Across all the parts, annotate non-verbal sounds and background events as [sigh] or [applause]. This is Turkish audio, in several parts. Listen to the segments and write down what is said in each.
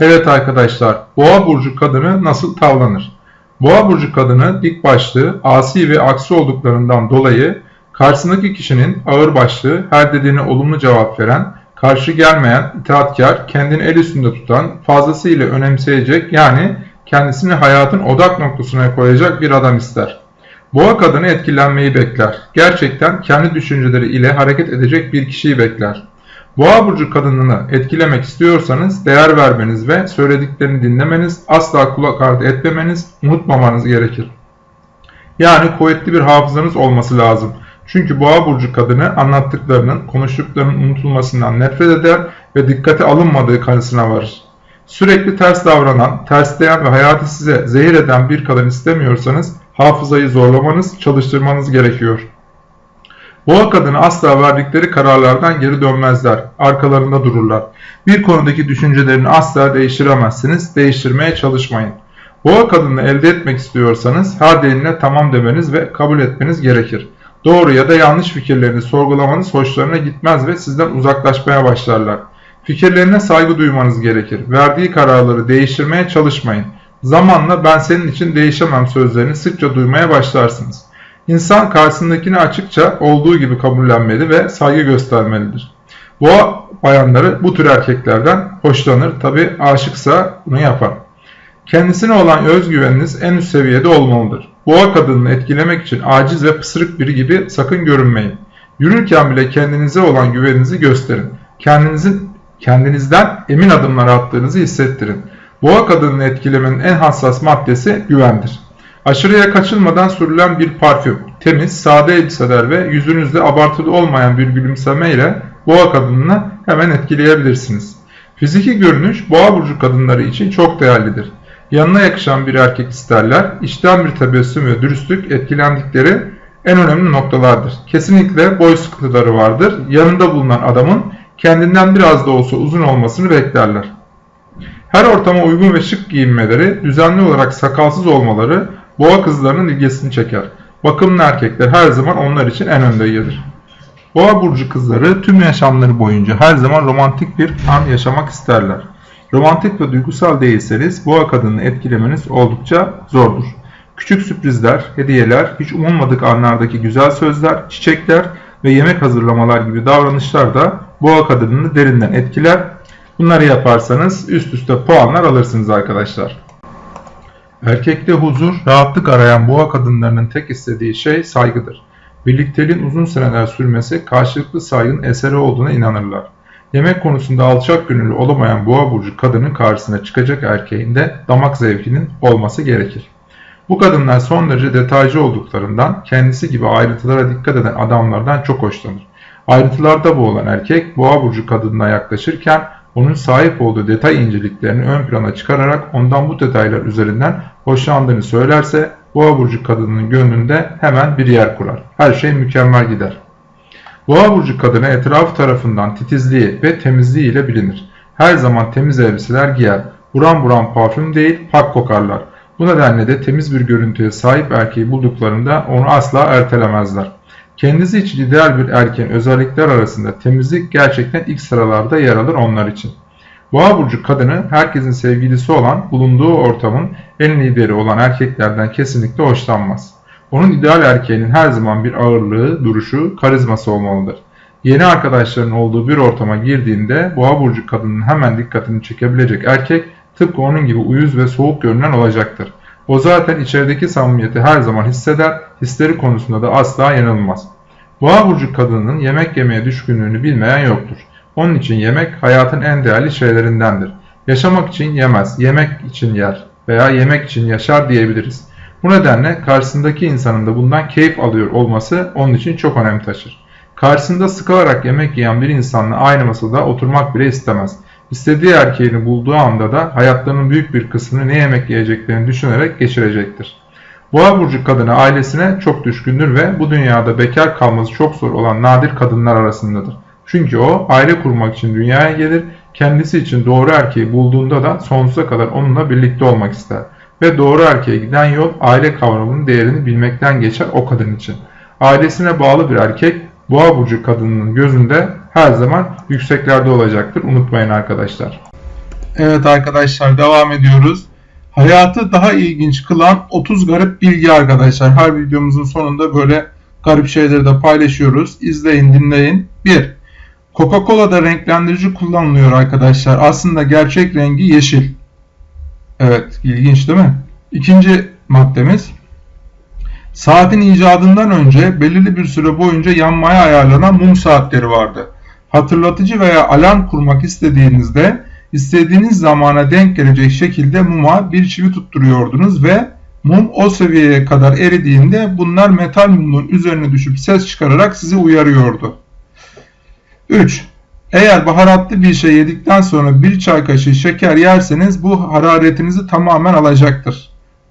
Evet arkadaşlar, Boğa burcu kadını nasıl tavlanır? Boğa burcu kadını dik başlı, asi ve aksi olduklarından dolayı karşısındaki kişinin ağır başlı, her dediğine olumlu cevap veren, karşı gelmeyen, itaatkar, kendini el üstünde tutan, fazlasıyla önemseyecek yani kendisini hayatın odak noktasına koyacak bir adam ister. Boğa kadını etkilenmeyi bekler. Gerçekten kendi düşünceleri ile hareket edecek bir kişiyi bekler. Boğa burcu kadınını etkilemek istiyorsanız değer vermeniz ve söylediklerini dinlemeniz, asla kulak ardı etmemeniz, unutmamanız gerekir. Yani kuvvetli bir hafızanız olması lazım. Çünkü boğa burcu kadını anlattıklarının, konuştuklarının unutulmasından nefret eder ve dikkate alınmadığı kanısına varır. Sürekli ters davranan, tersleyen ve hayatı size zehir eden bir kadın istemiyorsanız hafızayı zorlamanız, çalıştırmanız gerekiyor. Boğa kadını asla verdikleri kararlardan geri dönmezler, arkalarında dururlar. Bir konudaki düşüncelerini asla değiştiremezsiniz, değiştirmeye çalışmayın. Boğa kadını elde etmek istiyorsanız her diline tamam demeniz ve kabul etmeniz gerekir. Doğru ya da yanlış fikirlerini sorgulamanız hoşlarına gitmez ve sizden uzaklaşmaya başlarlar. Fikirlerine saygı duymanız gerekir. Verdiği kararları değiştirmeye çalışmayın. Zamanla ben senin için değişemem sözlerini sıkça duymaya başlarsınız. İnsan karşısındakini açıkça olduğu gibi kabullenmeli ve saygı göstermelidir. Boğa bayanları bu tür erkeklerden hoşlanır. Tabi aşıksa bunu yapar. Kendisine olan özgüveniniz en üst seviyede olmalıdır. Boğa kadınını etkilemek için aciz ve pısırık biri gibi sakın görünmeyin. Yürürken bile kendinize olan güveninizi gösterin. Kendinizin kendinizden emin adımlar attığınızı hissettirin. Boğa kadınını etkilemenin en hassas maddesi güvendir. Aşırıya kaçılmadan sürülen bir parfüm, temiz, sade elbiseler ve yüzünüzde abartılı olmayan bir gülümseme ile boğa kadınını hemen etkileyebilirsiniz. Fiziki görünüş boğa burcu kadınları için çok değerlidir. Yanına yakışan bir erkek isterler, içten bir tebessüm ve dürüstlük etkilendikleri en önemli noktalardır. Kesinlikle boy sıkıntıları vardır. Yanında bulunan adamın kendinden biraz da olsa uzun olmasını beklerler. Her ortama uygun ve şık giyinmeleri, düzenli olarak sakalsız olmaları boğa kızlarının ilgisini çeker. Bakımlı erkekler her zaman onlar için en önde gelir. Boğa burcu kızları tüm yaşamları boyunca her zaman romantik bir an yaşamak isterler. Romantik ve duygusal değilseniz boğa kadını etkilemeniz oldukça zordur. Küçük sürprizler, hediyeler, hiç umulmadık anlardaki güzel sözler, çiçekler ve yemek hazırlamalar gibi davranışlar da boğa kadınını derinden etkiler. Bunları yaparsanız üst üste puanlar alırsınız arkadaşlar. Erkekte huzur, rahatlık arayan boğa kadınlarının tek istediği şey saygıdır. Birlikteliğin uzun seneler sürmesi karşılıklı saygının eseri olduğuna inanırlar. Yemek konusunda alçak gönüllü olamayan boğa burcu kadının karşısına çıkacak erkeğin de damak zevkinin olması gerekir. Bu kadınlar son derece detaycı olduklarından kendisi gibi ayrıntılara dikkat eden adamlardan çok hoşlanır. Ayrıntılarda boğulan erkek boğa burcu kadınına yaklaşırken onun sahip olduğu detay inceliklerini ön plana çıkararak ondan bu detaylar üzerinden hoşlandığını söylerse boğa burcu kadının gönlünde hemen bir yer kurar. Her şey mükemmel gider. Boğa burcu kadını etrafı tarafından titizliği ve temizliği ile bilinir. Her zaman temiz elbiseler giyer. Buram buram parfüm değil pak kokarlar. Bu nedenle de temiz bir görüntüye sahip erkeği bulduklarında onu asla ertelemezler. Kendisi için ideal bir erkeğin özellikler arasında temizlik gerçekten ilk sıralarda yer alır onlar için. Boğa burcu kadını herkesin sevgilisi olan, bulunduğu ortamın en lideri olan erkeklerden kesinlikle hoşlanmaz. Onun ideal erkeğinin her zaman bir ağırlığı, duruşu, karizması olmalıdır. Yeni arkadaşların olduğu bir ortama girdiğinde boğa burcu kadının hemen dikkatini çekebilecek erkek tıpkı onun gibi uyuz ve soğuk görünen olacaktır. O zaten içerideki samimiyeti her zaman hisseder, hisleri konusunda da asla yanılmaz. Boğa burcu kadının yemek yemeye düşkünlüğünü bilmeyen yoktur. Onun için yemek hayatın en değerli şeylerindendir. Yaşamak için yemez, yemek için yer veya yemek için yaşar diyebiliriz. Bu nedenle karşısındaki insanın da bundan keyif alıyor olması onun için çok önem taşır. Karşısında sıkılarak yemek yiyen bir insanla aynı masada oturmak bile istemez. İstediği erkeğini bulduğu anda da hayatlarının büyük bir kısmını ne yemek yiyeceklerini düşünerek geçirecektir. Boğa burcu kadını ailesine çok düşkündür ve bu dünyada bekar kalması çok zor olan nadir kadınlar arasındadır. Çünkü o aile kurmak için dünyaya gelir, kendisi için doğru erkeği bulduğunda da sonsuza kadar onunla birlikte olmak ister. Ve doğru erkeğe giden yol aile kavramının değerini bilmekten geçer o kadın için. Ailesine bağlı bir erkek boğa burcu kadınının gözünde her zaman yükseklerde olacaktır. Unutmayın arkadaşlar. Evet arkadaşlar devam ediyoruz. Hayatı daha ilginç kılan 30 garip bilgi arkadaşlar. Her videomuzun sonunda böyle garip şeyleri de paylaşıyoruz. İzleyin dinleyin. 1. Coca-Cola'da renklendirici kullanılıyor arkadaşlar. Aslında gerçek rengi yeşil. Evet ilginç değil mi? İkinci maddemiz. Saatin icadından önce belirli bir süre boyunca yanmaya ayarlanan mum saatleri vardı. Hatırlatıcı veya alarm kurmak istediğinizde istediğiniz zamana denk gelecek şekilde muma bir çivi tutturuyordunuz ve mum o seviyeye kadar eridiğinde bunlar metal mumun üzerine düşüp ses çıkararak sizi uyarıyordu. 3. Eğer baharatlı bir şey yedikten sonra bir çay kaşığı şeker yerseniz bu hararetinizi tamamen alacaktır.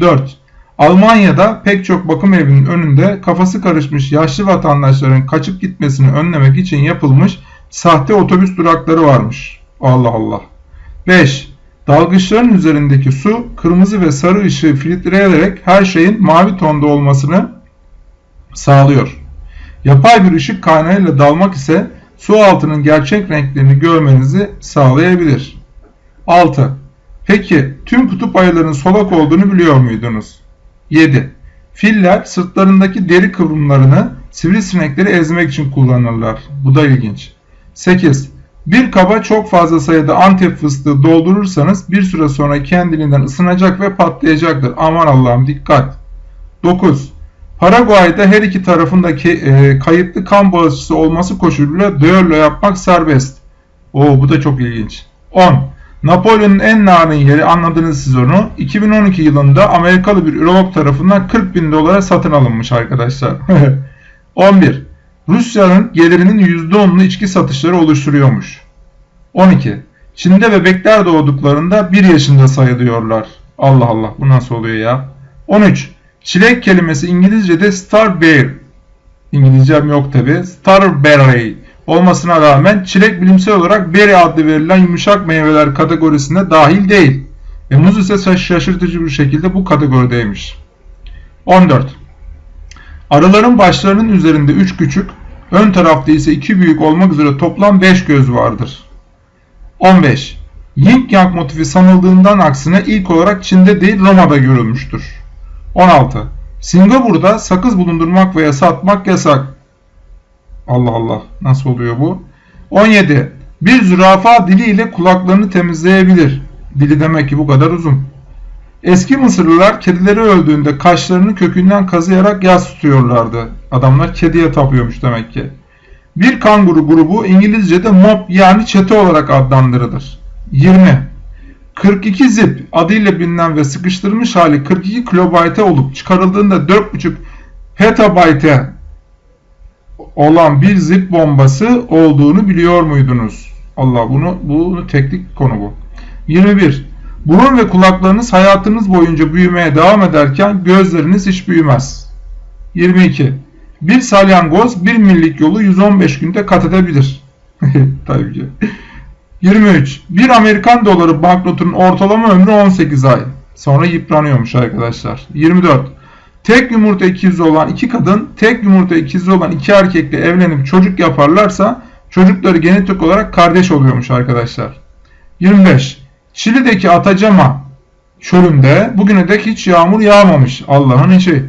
4. Almanya'da pek çok bakım evinin önünde kafası karışmış yaşlı vatandaşların kaçıp gitmesini önlemek için yapılmış sahte otobüs durakları varmış. Allah Allah. 5. Dalgıçların üzerindeki su kırmızı ve sarı ışığı filtreleyerek her şeyin mavi tonda olmasını sağlıyor. Yapay bir ışık kaynağıyla dalmak ise su altının gerçek renklerini görmenizi sağlayabilir. 6. Peki tüm kutup ayılarının solak olduğunu biliyor muydunuz? 7. Filler sırtlarındaki deri kıvrımlarını sivrisinekleri ezmek için kullanırlar. Bu da ilginç. 8. Bir kaba çok fazla sayıda antep fıstığı doldurursanız bir süre sonra kendiliğinden ısınacak ve patlayacaktır. Aman Allah'ım dikkat. 9. Paraguay'da her iki tarafındaki e, kayıtlı kan bağışçısı olması koşuluyla düello yapmak serbest. Oo bu da çok ilginç. 10. Napolyon'un en narin yeri anladınız siz onu. 2012 yılında Amerikalı bir ürolog tarafından 40 bin dolara satın alınmış arkadaşlar. [laughs] 11. Rusya'nın gelirinin %10'unu içki satışları oluşturuyormuş. 12. Çin'de bebekler doğduklarında 1 yaşında sayılıyorlar. Allah Allah bu nasıl oluyor ya? 13. Çilek kelimesi İngilizce'de starberry. İngilizcem yok tabi. Starberry olmasına rağmen çilek bilimsel olarak berry adlı verilen yumuşak meyveler kategorisine dahil değil. Ve muz ise şaşırtıcı bir şekilde bu kategorideymiş. 14. Arıların başlarının üzerinde 3 küçük, ön tarafta ise 2 büyük olmak üzere toplam 5 göz vardır. 15. Yin Yang motifi sanıldığından aksine ilk olarak Çin'de değil Roma'da görülmüştür. 16. Singapur'da sakız bulundurmak veya satmak yasak. Allah Allah nasıl oluyor bu? 17. Bir zürafa diliyle kulaklarını temizleyebilir. Dili demek ki bu kadar uzun. Eski Mısırlılar kedileri öldüğünde kaşlarını kökünden kazıyarak yas tutuyorlardı. Adamlar kediye tapıyormuş demek ki. Bir kanguru grubu İngilizce'de mob yani çete olarak adlandırılır. 20. 42 zip adıyla bilinen ve sıkıştırılmış hali 42 kilobayte olup çıkarıldığında 4.5 petabayte olan bir zip bombası olduğunu biliyor muydunuz? Allah bunu bunu teknik konu bu. 21. Burun ve kulaklarınız hayatınız boyunca büyümeye devam ederken gözleriniz hiç büyümez. 22. Bir salyangoz bir millik yolu 115 günde kat edebilir. [laughs] Tabii ki. 23. Bir Amerikan doları banknotunun ortalama ömrü 18 ay. Sonra yıpranıyormuş arkadaşlar. 24. Tek yumurta ikizi olan iki kadın, tek yumurta ikizi olan iki erkekle evlenip çocuk yaparlarsa çocukları genetik olarak kardeş oluyormuş arkadaşlar. 25. Şili'deki Atacama çölünde bugüne dek hiç yağmur yağmamış. Allah'ın işi.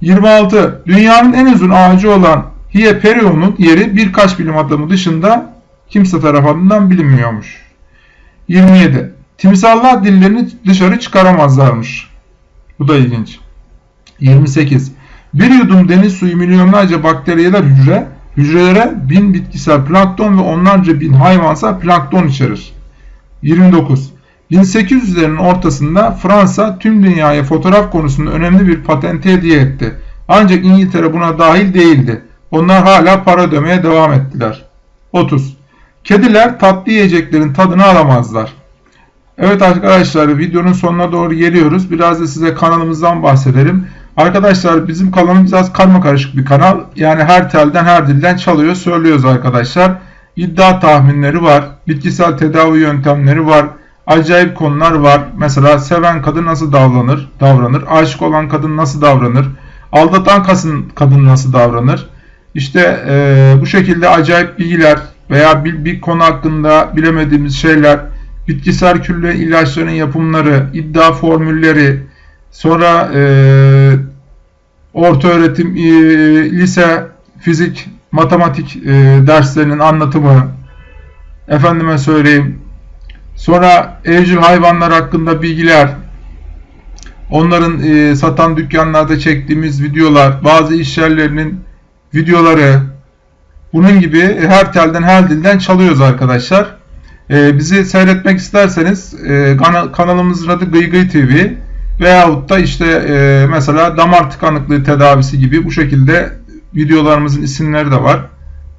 26. Dünyanın en uzun ağacı olan Hieperion'un yeri birkaç bilim adamı dışında kimse tarafından bilinmiyormuş. 27. Timsallar dillerini dışarı çıkaramazlarmış. Bu da ilginç. 28. Bir yudum deniz suyu milyonlarca bakteriyeler hücre, hücrelere bin bitkisel plankton ve onlarca bin hayvansal plankton içerir. 29. 1800'lerin ortasında Fransa tüm dünyaya fotoğraf konusunda önemli bir patente hediye etti. Ancak İngiltere buna dahil değildi. Onlar hala para ödemeye devam ettiler. 30. Kediler tatlı yiyeceklerin tadını alamazlar. Evet arkadaşlar videonun sonuna doğru geliyoruz. Biraz da size kanalımızdan bahsedelim. Arkadaşlar bizim kanalımız biraz karma karışık bir kanal. Yani her telden her dilden çalıyor söylüyoruz arkadaşlar. İddia tahminleri var. Bitkisel tedavi yöntemleri var. Acayip konular var. Mesela seven kadın nasıl davranır? Davranır. Aşık olan kadın nasıl davranır? Aldatan kadın nasıl davranır? İşte e, bu şekilde acayip bilgiler veya bir, bir konu hakkında bilemediğimiz şeyler bitkisel külle ilaçların yapımları, iddia formülleri, sonra e, orta öğretim, e, lise, fizik, matematik e, derslerinin anlatımı, efendime söyleyeyim, sonra evcil hayvanlar hakkında bilgiler, onların e, satan dükkanlarda çektiğimiz videolar, bazı iş yerlerinin videoları, bunun gibi her telden her dilden çalıyoruz arkadaşlar. E, bizi seyretmek isterseniz e, kana- kanalımızın adı Gıy Gıy TV veyahut da işte e, mesela damar tıkanıklığı tedavisi gibi bu şekilde videolarımızın isimleri de var.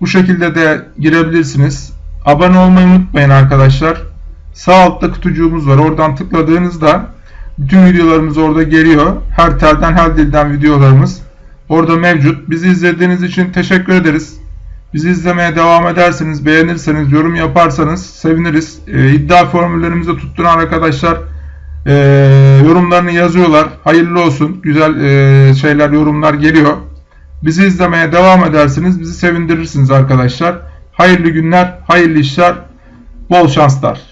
Bu şekilde de girebilirsiniz. Abone olmayı unutmayın arkadaşlar. Sağ altta kutucuğumuz var. Oradan tıkladığınızda bütün videolarımız orada geliyor. Her telden her dilden videolarımız orada mevcut. Bizi izlediğiniz için teşekkür ederiz. Bizi izlemeye devam ederseniz, beğenirseniz, yorum yaparsanız seviniriz. Ee, iddia formüllerimizi tutturan arkadaşlar e, yorumlarını yazıyorlar. Hayırlı olsun. Güzel e, şeyler, yorumlar geliyor. Bizi izlemeye devam ederseniz bizi sevindirirsiniz arkadaşlar. Hayırlı günler, hayırlı işler, bol şanslar.